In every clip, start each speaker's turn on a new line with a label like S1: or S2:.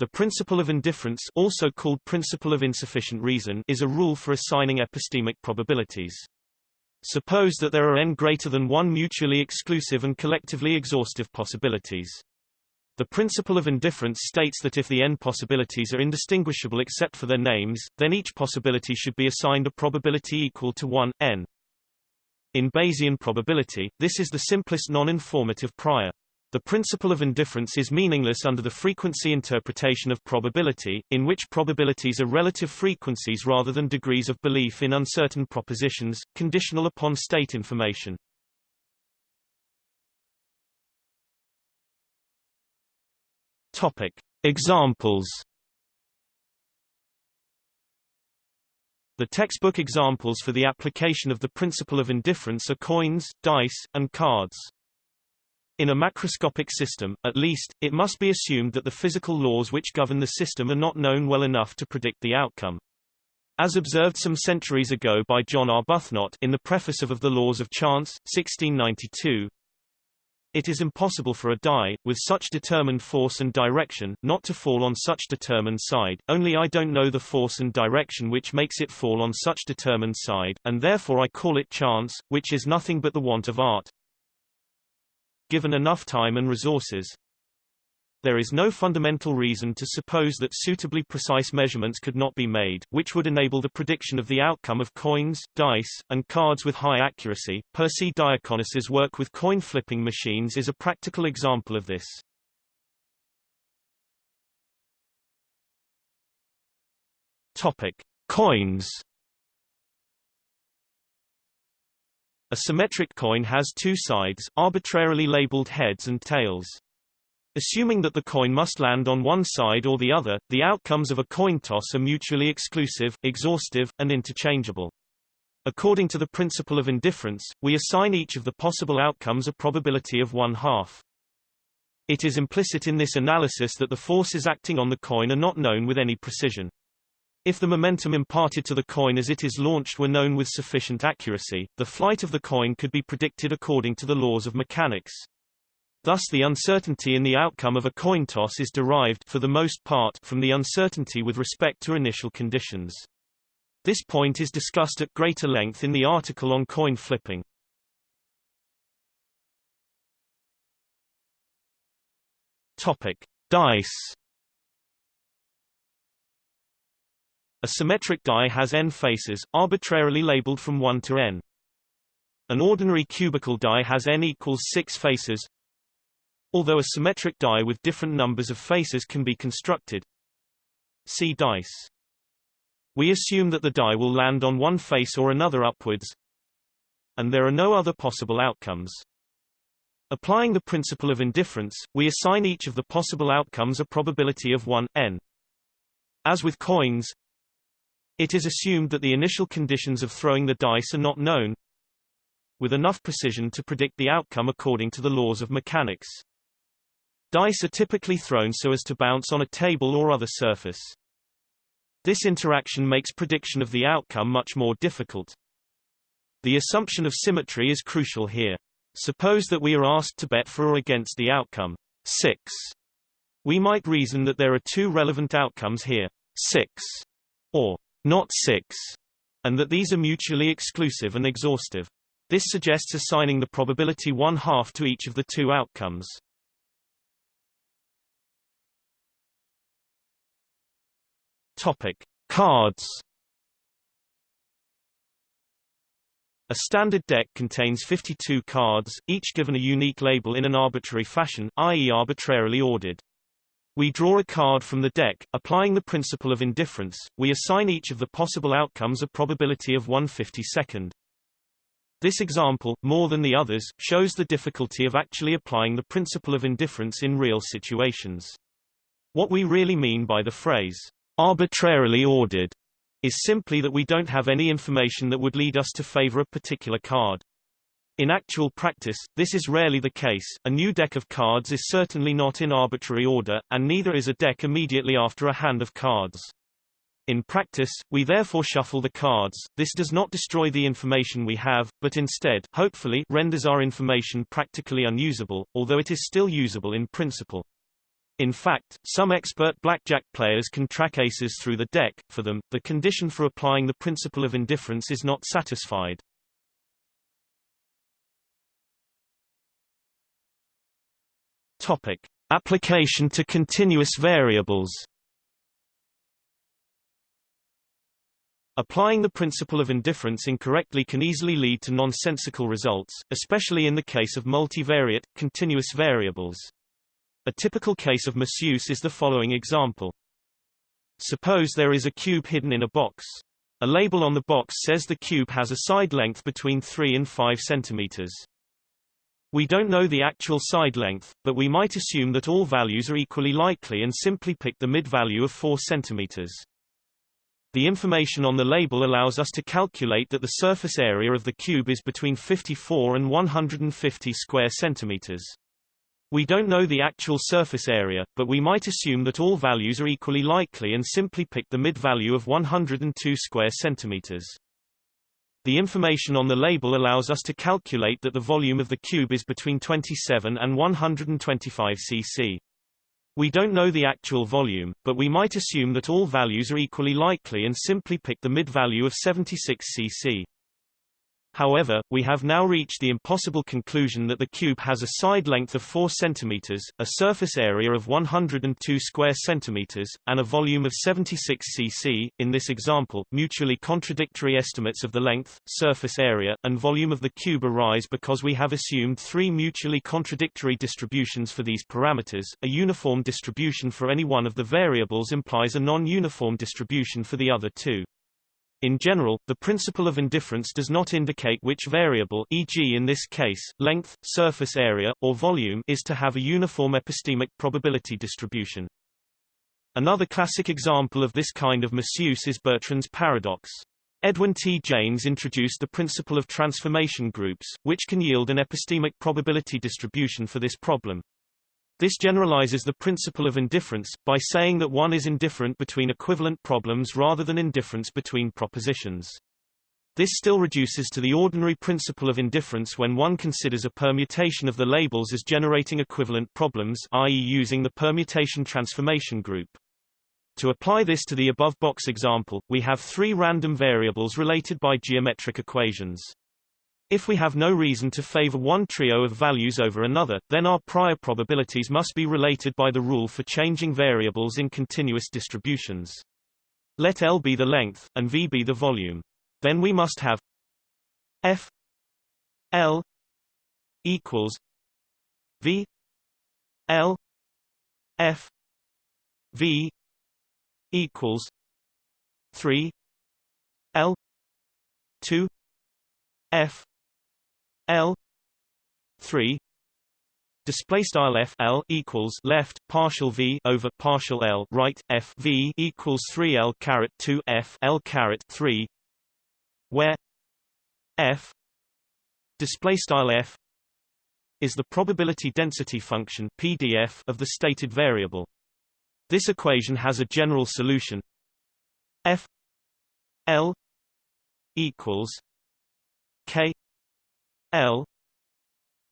S1: The principle of indifference also called principle of insufficient reason is a rule for assigning epistemic probabilities. Suppose that there are n greater than one mutually exclusive and collectively exhaustive possibilities. The principle of indifference states that if the n possibilities are indistinguishable except for their names, then each possibility should be assigned a probability equal to 1, n. In Bayesian probability, this is the simplest non-informative prior. The principle of indifference is meaningless under the frequency interpretation of probability, in which probabilities are relative frequencies rather than degrees of belief in uncertain propositions, conditional upon state information. Topic. Examples The textbook examples for the application of the principle of indifference are coins, dice, and cards. In a macroscopic system, at least, it must be assumed that the physical laws which govern the system are not known well enough to predict the outcome. As observed some centuries ago by John Arbuthnot in the preface of Of the Laws of Chance, 1692, it is impossible for a die, with such determined force and direction, not to fall on such determined side, only I don't know the force and direction which makes it fall on such determined side, and therefore I call it chance, which is nothing but the want of art given enough time and resources. There is no fundamental reason to suppose that suitably precise measurements could not be made, which would enable the prediction of the outcome of coins, dice, and cards with high accuracy. Persi Diaconis's work with coin flipping machines is a practical example of this. Topic: Coins A symmetric coin has two sides, arbitrarily labeled heads and tails. Assuming that the coin must land on one side or the other, the outcomes of a coin toss are mutually exclusive, exhaustive, and interchangeable. According to the principle of indifference, we assign each of the possible outcomes a probability of one half. It is implicit in this analysis that the forces acting on the coin are not known with any precision. If the momentum imparted to the coin as it is launched were known with sufficient accuracy, the flight of the coin could be predicted according to the laws of mechanics. Thus the uncertainty in the outcome of a coin toss is derived for the most part from the uncertainty with respect to initial conditions. This point is discussed at greater length in the article on coin flipping. Topic: Dice A symmetric die has n faces, arbitrarily labeled from 1 to n. An ordinary cubical die has n equals 6 faces. Although a symmetric die with different numbers of faces can be constructed. See dice. We assume that the die will land on one face or another upwards, and there are no other possible outcomes. Applying the principle of indifference, we assign each of the possible outcomes a probability of 1, n. As with coins, it is assumed that the initial conditions of throwing the dice are not known with enough precision to predict the outcome according to the laws of mechanics. Dice are typically thrown so as to bounce on a table or other surface. This interaction makes prediction of the outcome much more difficult. The assumption of symmetry is crucial here. Suppose that we are asked to bet for or against the outcome 6. We might reason that there are two relevant outcomes here, 6 or not 6, and that these are mutually exclusive and exhaustive. This suggests assigning the probability one-half to each of the two outcomes. Topic: Cards. A standard deck contains 52 cards, each given a unique label in an arbitrary fashion, i.e. arbitrarily ordered. We draw a card from the deck, applying the principle of indifference, we assign each of the possible outcomes a probability of 1 52nd. This example, more than the others, shows the difficulty of actually applying the principle of indifference in real situations. What we really mean by the phrase, arbitrarily ordered, is simply that we don't have any information that would lead us to favor a particular card. In actual practice, this is rarely the case, a new deck of cards is certainly not in arbitrary order, and neither is a deck immediately after a hand of cards. In practice, we therefore shuffle the cards, this does not destroy the information we have, but instead, hopefully, renders our information practically unusable, although it is still usable in principle. In fact, some expert blackjack players can track aces through the deck. For them, the condition for applying the principle of indifference is not satisfied. Topic: Application to continuous variables. Applying the principle of indifference incorrectly can easily lead to nonsensical results, especially in the case of multivariate, continuous variables. A typical case of misuse is the following example. Suppose there is a cube hidden in a box. A label on the box says the cube has a side length between 3 and 5 centimeters. We don't know the actual side length, but we might assume that all values are equally likely and simply pick the mid-value of 4 centimeters. The information on the label allows us to calculate that the surface area of the cube is between 54 and 150 square centimeters. We don't know the actual surface area, but we might assume that all values are equally likely and simply pick the mid-value of 102 square centimeters. The information on the label allows us to calculate that the volume of the cube is between 27 and 125 cc. We don't know the actual volume, but we might assume that all values are equally likely and simply pick the mid-value of 76 cc. However, we have now reached the impossible conclusion that the cube has a side length of 4 cm, a surface area of 102 square centimeters, and a volume of 76 cc. In this example, mutually contradictory estimates of the length, surface area, and volume of the cube arise because we have assumed three mutually contradictory distributions for these parameters. A uniform distribution for any one of the variables implies a non-uniform distribution for the other two. In general, the principle of indifference does not indicate which variable e.g. in this case, length, surface area, or volume is to have a uniform epistemic probability distribution. Another classic example of this kind of misuse is Bertrand's paradox. Edwin T. Jaynes introduced the principle of transformation groups, which can yield an epistemic probability distribution for this problem. This generalizes the principle of indifference, by saying that one is indifferent between equivalent problems rather than indifference between propositions. This still reduces to the ordinary principle of indifference when one considers a permutation of the labels as generating equivalent problems i.e. using the permutation transformation group. To apply this to the above box example, we have three random variables related by geometric equations. If we have no reason to favor one trio of values over another, then our prior probabilities must be related by the rule for changing variables in continuous distributions. Let L be the length, and V be the volume. Then we must have F L equals V L F V equals 3 L 2 F L three display style f l equals left partial v over partial l right f v equals 3 l caret 2 f l caret 3 where f display style f is the probability density function pdf of the stated variable. This equation has a general solution. F l equals L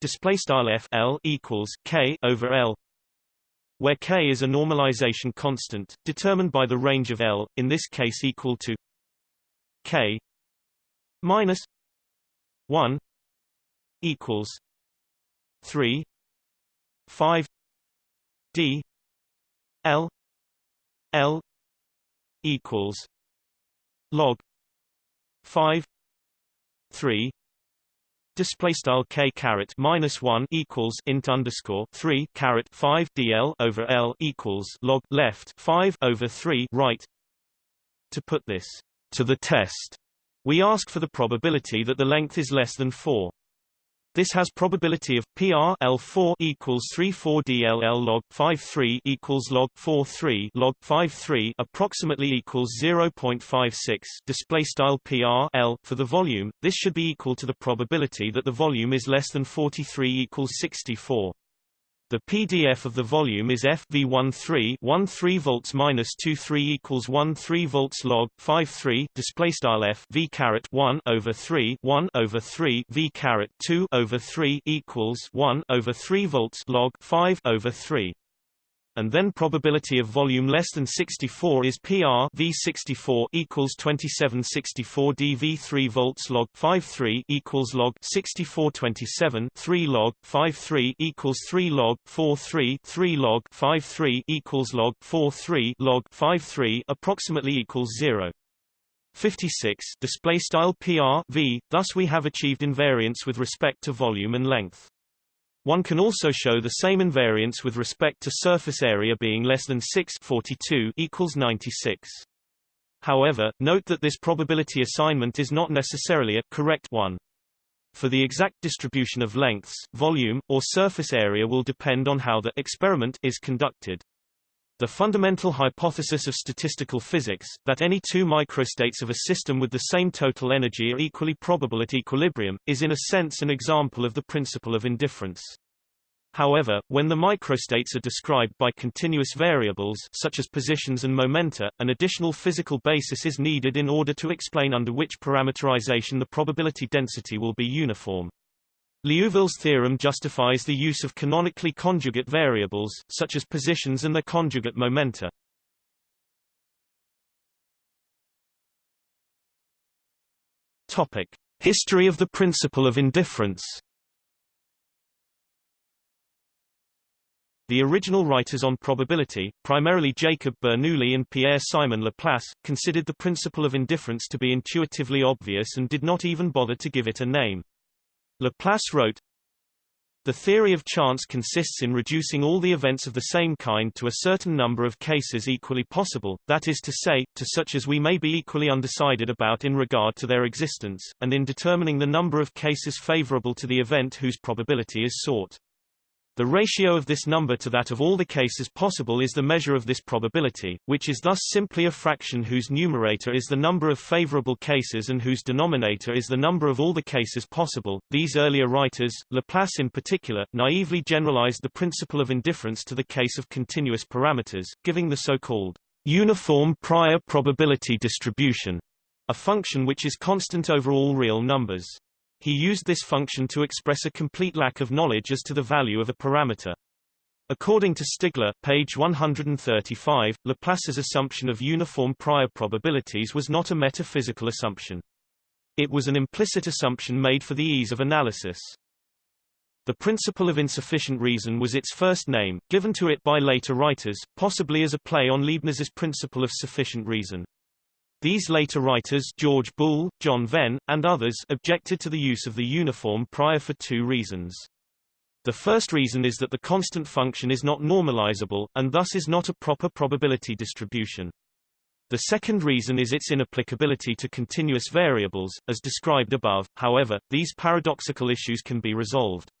S1: display style F L equals K over L where K is a normalization constant determined by the range of L in this case equal to K minus 1 equals 3 5 D L L equals log 5 3 display style k caret minus 1 equals int underscore 3 caret 5 dl over l equals log left 5 over 3 right. To put this to the test we ask for the probability that the length is less than 4 this has probability of PR L4 equals 34 DLL log 53 equals log 43 log 53 approximately equals 0.56 display style PR L for the volume. This should be equal to the probability that the volume is less than 43 equals 64. The PDF of the volume is FV13 13 volts minus 23 equals 13 volts log 53 display style F V caret 1 over 3 1 over 3 V caret 2 over 3 equals 1 over 3 volts log 5 over 3. And then probability of volume less than 64 is PR V64 equals 2764 dV 3 volts log 53 equals log 6427 3 log 53 equals 3 log 43 3 log 53 equals log 43 log 53 approximately equals 0. 56 display style PR v thus we have achieved invariance with respect to volume and length one can also show the same invariance with respect to surface area being less than 6 42 equals 96 however note that this probability assignment is not necessarily a correct one. For the exact distribution of lengths volume or surface area will depend on how the experiment is conducted the fundamental hypothesis of statistical physics, that any two microstates of a system with the same total energy are equally probable at equilibrium, is in a sense an example of the principle of indifference. However, when the microstates are described by continuous variables such as positions and momenta, an additional physical basis is needed in order to explain under which parameterization the probability density will be uniform. Liouville's theorem justifies the use of canonically conjugate variables, such as positions and their conjugate momenta. Topic: History of the principle of indifference. The original writers on probability, primarily Jacob Bernoulli and Pierre-Simon Laplace, considered the principle of indifference to be intuitively obvious and did not even bother to give it a name. Laplace wrote, the theory of chance consists in reducing all the events of the same kind to a certain number of cases equally possible, that is to say, to such as we may be equally undecided about in regard to their existence, and in determining the number of cases favorable to the event whose probability is sought. The ratio of this number to that of all the cases possible is the measure of this probability, which is thus simply a fraction whose numerator is the number of favorable cases and whose denominator is the number of all the cases possible. These earlier writers, Laplace in particular, naively generalized the principle of indifference to the case of continuous parameters, giving the so-called uniform prior probability distribution, a function which is constant over all real numbers. He used this function to express a complete lack of knowledge as to the value of a parameter. According to Stigler, page 135, Laplace's assumption of uniform prior probabilities was not a metaphysical assumption. It was an implicit assumption made for the ease of analysis. The principle of insufficient reason was its first name, given to it by later writers, possibly as a play on Leibniz's principle of sufficient reason. These later writers George Boole, John Venn, and others objected to the use of the uniform prior for two reasons. The first reason is that the constant function is not normalizable, and thus is not a proper probability distribution. The second reason is its inapplicability to continuous variables, as described above, however, these paradoxical issues can be resolved.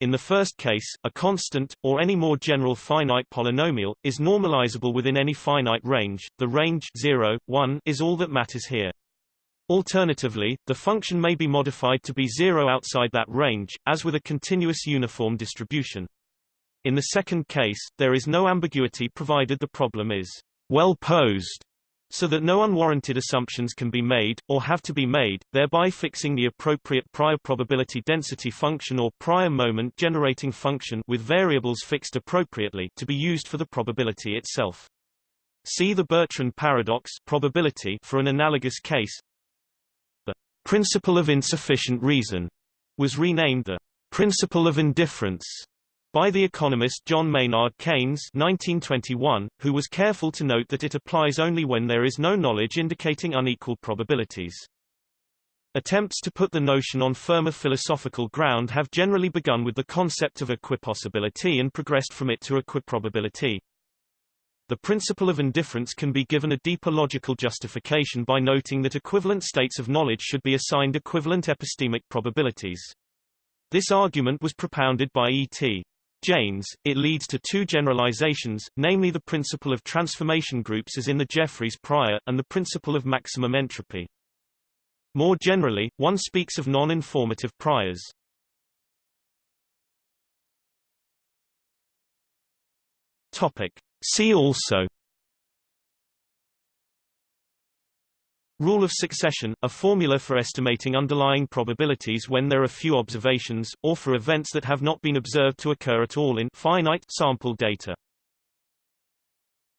S1: In the first case, a constant, or any more general finite polynomial, is normalizable within any finite range. The range 0, 1 is all that matters here. Alternatively, the function may be modified to be zero outside that range, as with a continuous uniform distribution. In the second case, there is no ambiguity provided the problem is well posed so that no unwarranted assumptions can be made, or have to be made, thereby fixing the appropriate prior probability density function or prior moment generating function with variables fixed appropriately to be used for the probability itself. See the Bertrand paradox probability for an analogous case. The principle of insufficient reason was renamed the principle of indifference by the economist John Maynard Keynes 1921, who was careful to note that it applies only when there is no knowledge indicating unequal probabilities. Attempts to put the notion on firmer philosophical ground have generally begun with the concept of equipossibility and progressed from it to equiprobability. The principle of indifference can be given a deeper logical justification by noting that equivalent states of knowledge should be assigned equivalent epistemic probabilities. This argument was propounded by E.T. Jaynes, it leads to two generalizations, namely the principle of transformation groups as in the Jeffreys prior, and the principle of maximum entropy. More generally, one speaks of non-informative priors. Topic. See also Rule of succession, a formula for estimating underlying probabilities when there are few observations, or for events that have not been observed to occur at all in finite sample data.